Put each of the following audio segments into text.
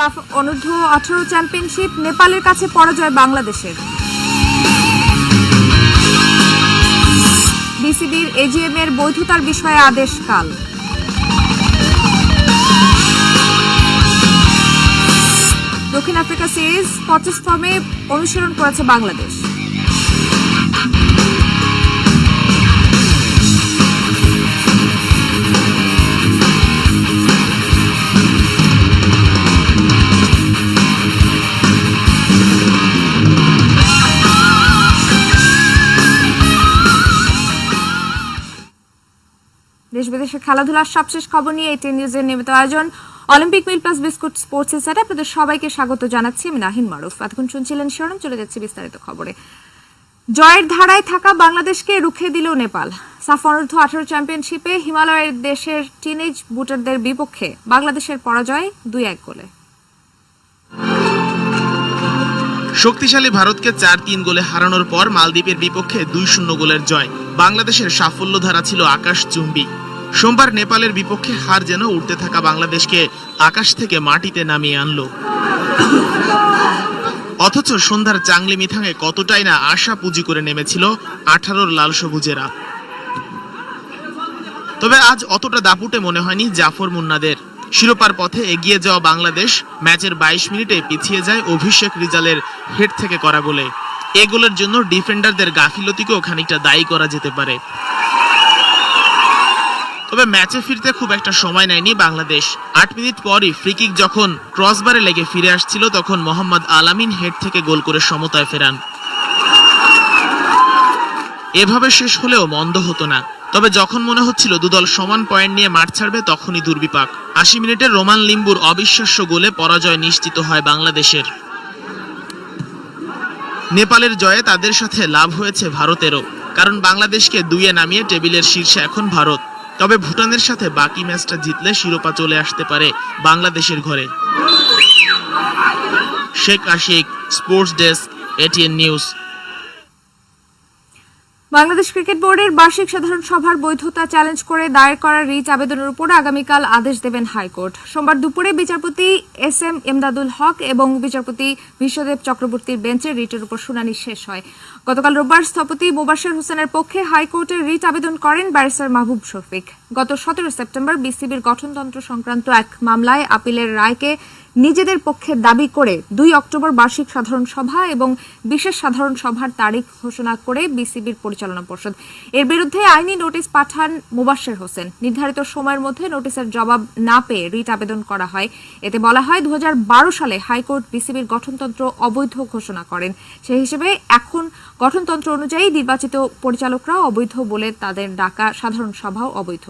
সাফ অনূর্ধ্ব আঠারো চ্যাম্পিয়নশিপ নেপালের কাছে পরাজয় বাংলাদেশের। বিসিবির এজিএম এর বৈধতার বিষয়ে আদেশ কাল। দক্ষিণ আফ্রিকা সিরিজ পঁচিশতমে অনুসরণ করেছে বাংলাদেশ। দেশ বিদেশের খেলাধুলার সবশেষ খবর নিয়ে এটি নিউজের নিয়মিত আয়োজন অলিম্পিক মিল প্লাস বিস্কুট স্পোর্টস সেটে আপনাদের সবাইকে স্বাগত জানাচ্ছি। আমি নাহিন মারুফ। এতক্ষণ শুনছিলেন শিরোনাম, চলে যাচ্ছে বিস্তারিত খবরে। জয়ের ধারায় থাকা বাংলাদেশকে রুখে দিল নেপাল। সাফ অনূর্ধ্ব আঠারো চ্যাম্পিয়নশিপে হিমালয়ের দেশের টিনেজ বুটারদের বিপক্ষে বাংলাদেশের পরাজয় দুই এক গোলে। শক্তিশালী ভারতকে চার তিন গোলে হারানোর পর মালদ্বীপের বিপক্ষে দুই শূন্য গোলের জয়। বাংলাদেশের সাফল্য ধারা ছিল আকাশ চুম্বি সোমবার নেপালের বিপক্ষে হার যেন উঠতে থাকা বাংলাদেশকে আকাশ থেকে মাটিতে নামিয়ে আনলো। অথচ সন্ধ্যার চাংলি মিথাঙে কতটাই না আশা পুঁজি করে নেমেছিল আঠারোর লাল সবুজেরা। তবে আজ অতটা দাপুটে মনে হয়নি জাফর মুন্নাদের। শিরোপার পথে এগিয়ে যাওয়া বাংলাদেশ ম্যাচের বাইশ মিনিটে পিছিয়ে যায় অভিষেক রিজালের হেড থেকে করা গোলে। এ গোলের জন্য ডিফেন্ডারদের গাফিলতিকেও খানিকটা দায়ী করা যেতে পারে। তবে ম্যাচে ফিরতে খুব একটা সময় নেয়নি বাংলাদেশ। আট মিনিট পরই ফ্রিকিক যখন ক্রসবারে লেগে ফিরে আসছিল, তখন মোহাম্মদ আলামিন হেড থেকে গোল করে সমতায় ফেরান। এভাবে শেষ হলেও মন্দ হতো না। তবে যখন মনে হচ্ছিল দুদল সমান পয়েন্ট নিয়ে মাঠ ছাড়বে, তখনই দুর্বিপাক। আশি মিনিটে রোমান লিম্বুর অবিশ্বাস্য গোলে পরাজয় নিশ্চিত হয় বাংলাদেশের। নেপালের জয়ে তাদের সাথে লাভ হয়েছে ভারতেরও, কারণ বাংলাদেশকে দুইয়ে নামিয়ে টেবিলের শীর্ষে এখন ভারত। তবে ভুটানের সাথে বাকি ম্যাচটা জিতলে শিরোপা চলে আসতে পারে বাংলাদেশের ঘরে। Sheikh Ashiq, sports desk, ATN news. Bangladesh cricket বোর্ডের বার্ষিক সাধারণ সভার বৈধতা চ্যালেঞ্জ করে দায়ের করা রিট আবেদনের উপর আগামীকাল আদেশ দেবেন হাইকোর্ট। সোমবার দুপুরে বিচারপতি এস এম এমদাদুল হক এবং বিচারপতি বিশ্বদেব চক্রবর্তীর বেঞ্চে রিটের উপর শুনানি শেষ হয়। গতকাল রোববার স্থপতি মুবাশির হোসেনের পক্ষে হাইকোর্টে রিট আবেদন করেন ব্যারিস্টার মাহবুব শফিক। গত সতেরো সেপ্টেম্বর বিসিবির গঠনতন্ত্র সংক্রান্ত এক মামলায় আপিলের রায়কে নিজেদের পক্ষে দাবি করে দুই অক্টোবর বার্ষিক সাধারণ সভা এবং বিশেষ সাধারণ সভার তারিখ ঘোষণা করে বিসিবির পরিচালনা পর্ষদ। এর বিরুদ্ধে আইনি নোটিশ পাঠান মুবাশ্বের হোসেন। নির্ধারিত সময়ের মধ্যে নোটিশের জবাব না পেয়ে রিট আবেদন করা হয়। এতে বলা হয় দু হাজার বারো সালে হাইকোর্ট বিসিবির গঠনতন্ত্র অবৈধ ঘোষণা করেন। সেই হিসেবে এখন গঠনতন্ত্র অনুযায়ী নির্বাচিত পরিচালকরাও অবৈধ বলে তাদের ডাকা সাধারণ সভাও অবৈধ।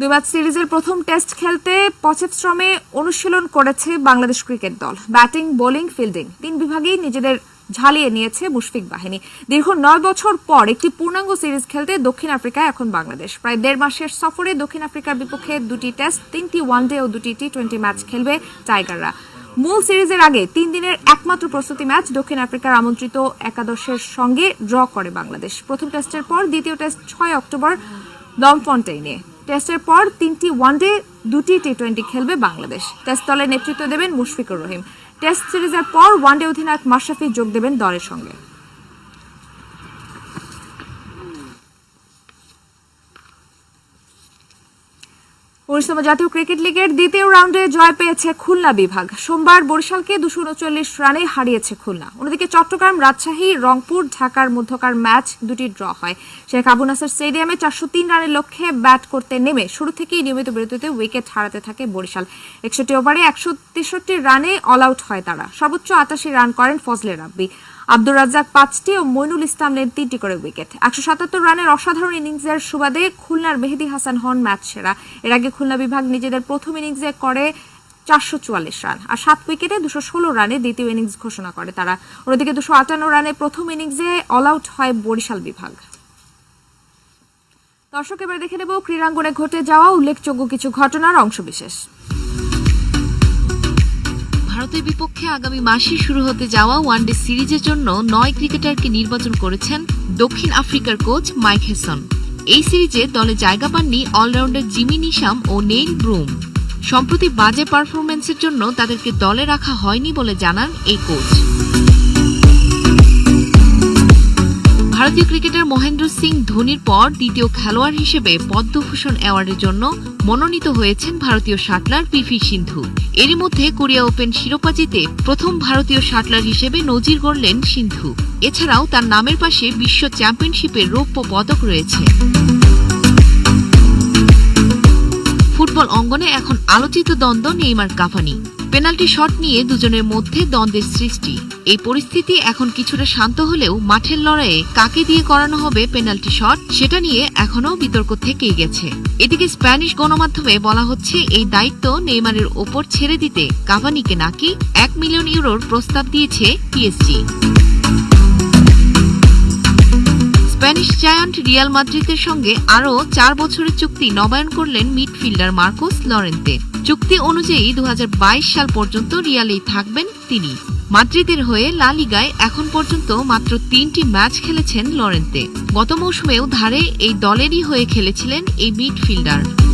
দুই ম্যাচ সিরিজের প্রথম টেস্ট খেলতে পচেপশ্রমে অনুশীলন করেছে বাংলাদেশ ক্রিকেট দল। ব্যাটিং, বোলিং, ফিল্ডিং তিন বিভাগেই নিজেদের ঝালিয়ে নিয়েছে মুশফিক বাহিনী। দীর্ঘ নয় বছর পর একটি পূর্ণাঙ্গ সিরিজ খেলতে দক্ষিণ আফ্রিকায় এখন বাংলাদেশ। প্রায় দেড় মাসের সফরে দক্ষিণ আফ্রিকার বিপক্ষে দুটি টেস্ট, তিনটি ওয়ানডে ও দুটি টি টোয়েন্টি ম্যাচ খেলবে টাইগাররা। মূল সিরিজের আগে তিন দিনের একমাত্র প্রস্তুতি ম্যাচ দক্ষিণ আফ্রিকার আমন্ত্রিত একাদশের সঙ্গে ড্র করে বাংলাদেশ। প্রথম টেস্টের পর দ্বিতীয় টেস্ট ছয় অক্টোবর দমফন্টেইনে টেস্টের পর তিনটি ওয়ানডে, দুটি টি টোয়েন্টি খেলবে বাংলাদেশ। টেস্ট দলের নেতৃত্ব দেবেন মুশফিকুর রহিম। টেস্ট সিরিজের পর ওয়ানডে অধিনায়ক মাশরাফি যোগ দেবেন দলের সঙ্গে। উনিশতম জাতীয় ক্রিকেট লিগের দ্বিতীয় রাউন্ডে জয় পেয়েছে খুলনা বিভাগ। সোমবার বরিশালকে দুশো উনচল্লিশ রানে হারিয়েছে খুলনা। অন্যদিকে চট্টগ্রাম রাজশাহী, রংপুর, ঢাকার মধ্যকার ম্যাচ দুটি ড্র হয়। শেখ আবু নাসার স্টেডিয়ামে চারশো তিন রানের লক্ষ্যে ব্যাট করতে নেমে শুরু থেকেই নিয়মিত বিরতিতে উইকেট হারাতে থাকে বরিশাল। একষট্টি ওভারে একশো তেষট্টি রানে অল আউট হয় তারা। সর্বোচ্চ আটাশি রান করেন ফজলে রাব্বি। আব্দুর রাজ্জাক পাঁচটি ও মইনুল ইসলাম নেন তিনটি করে উইকেট। একশো সাতাত্তর রানের অসাধারণ ইনিংসের সুবাদে খুলনার মেহেদি হাসান হন ম্যাচ সেরা। এর আগে খুলনা বিভাগ নিজেদের প্রথম ইনিংসে করে চারশো চুয়াল্লিশ রান আর সাত উইকেটে দুশো ষোলো রানে দ্বিতীয় ইনিংস ঘোষণা করে তারা। অন্যদিকে দুশো আটান্ন রানে প্রথম ইনিংসে অল আউট হয় বরিশাল বিভাগ। দর্শক, এবার দেখে নেব ক্রীড়াঙ্গনে ঘটে যাওয়া উল্লেখযোগ্য কিছু ঘটনার অংশবিশেষ। ভারতের বিপক্ষে আগামী মাসে শুরু হতে যাওয়া ওয়ানডে সিরিজের জন্য নয় ক্রিকেটারকে নির্বাচন করেছেন দক্ষিণ আফ্রিকার কোচ মাইক হেসন। এই সিরিজে দলে জায়গা পাননি অলরাউন্ডার জিমি নিশাম ও নেইন ব্রুম। সম্প্রতি বাজে পারফরমেন্সের জন্য তাদেরকে দলে রাখা হয়নি বলে জানান এই কোচ। ভারতীয় ক্রিকেটার মহেন্দ্র সিং ধোনির পর দ্বিতীয় খেলোয়াড় হিসেবে পদ্মভূষণ অ্যাওয়ার্ডের জন্য মনোনীত হয়েছেন ভারতীয় শাটলার পিভি সিন্ধু। এরই মধ্যে কোরিয়া ওপেন শিরোপা জিতে প্রথম ভারতীয় শাটলার হিসেবে নজির গড়লেন সিন্ধু। এছাড়াও তার নামের পাশে বিশ্ব চ্যাম্পিয়নশিপের রৌপ্য পদক রয়েছে। ফুটবল অঙ্গনে এখন আলোচিত দ্বন্দ্ব নেইমার কাভানি। পেনাল্টি শট নিয়ে দুজনের মধ্যে দ্বন্দ্বের সৃষ্টি। এই পরিস্থিতি এখন কিছুটা শান্ত হলেও মাঠের লড়াইয়ে কাকে দিয়ে করানো হবে পেনাল্টি শট, সেটা নিয়ে এখনও বিতর্ক থেকেই গেছে। এদিকে স্প্যানিশ গণমাধ্যমে বলা হচ্ছে, এই দায়িত্ব নেইমারের ওপর ছেড়ে দিতে কাভানিকে নাকি এক মিলিয়ন ইউরোর প্রস্তাব দিয়েছে পিএসজি। স্প্যানিশ জায়ান্ট রিয়াল মাদ্রিদের সঙ্গে আরও চার বছরের চুক্তি নবায়ন করলেন মিডফিল্ডার মার্কোস লরেন্তে। চুক্তি অনুযায়ী দু হাজার বাইশ সাল পর্যন্ত রিয়ালেই থাকবেন তিনি। মাদ্রিদের হয়ে লা লিগায় এখন পর্যন্ত মাত্র তিনটি ম্যাচ খেলেছেন লরেন্তে। গত মৌসুমেও ধারে এই দলেরই হয়ে খেলেছিলেন এই মিডফিল্ডার।